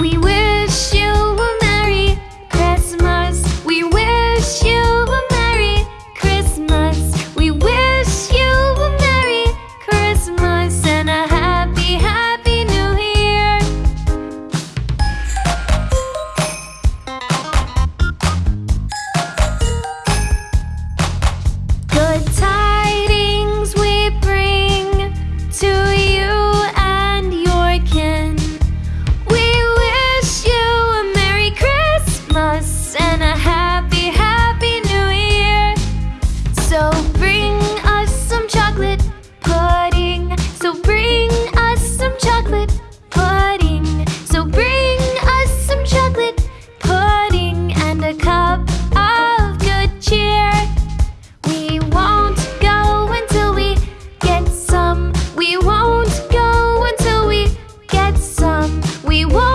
We will. we won't